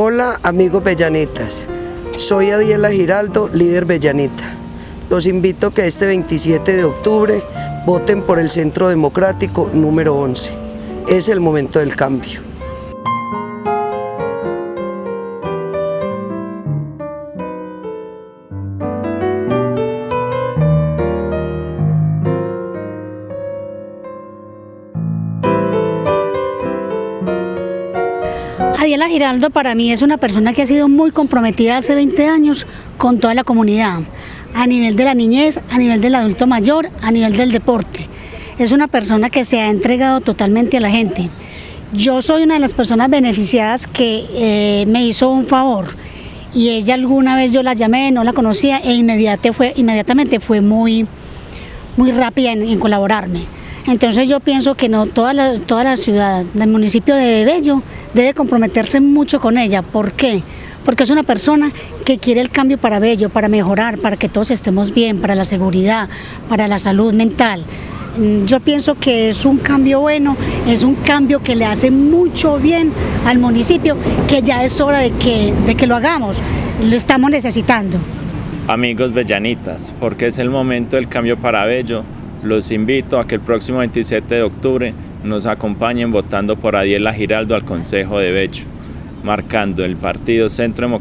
Hola amigos Bellanitas, soy Adiela Giraldo, líder Bellanita. Los invito a que este 27 de octubre voten por el Centro Democrático número 11. Es el momento del cambio. Adiela Giraldo para mí es una persona que ha sido muy comprometida hace 20 años con toda la comunidad, a nivel de la niñez, a nivel del adulto mayor, a nivel del deporte. Es una persona que se ha entregado totalmente a la gente. Yo soy una de las personas beneficiadas que eh, me hizo un favor y ella alguna vez yo la llamé, no la conocía e inmediatamente fue, inmediatamente fue muy, muy rápida en, en colaborarme. Entonces yo pienso que no toda la, toda la ciudad del municipio de Bello debe comprometerse mucho con ella. ¿Por qué? Porque es una persona que quiere el cambio para Bello, para mejorar, para que todos estemos bien, para la seguridad, para la salud mental. Mm, yo pienso que es un cambio bueno, es un cambio que le hace mucho bien al municipio, que ya es hora de que, de que lo hagamos, lo estamos necesitando. Amigos bellanitas, porque es el momento del cambio para Bello, los invito a que el próximo 27 de octubre nos acompañen votando por Adiela Giraldo al Consejo de Bello, marcando el Partido Centro Democrático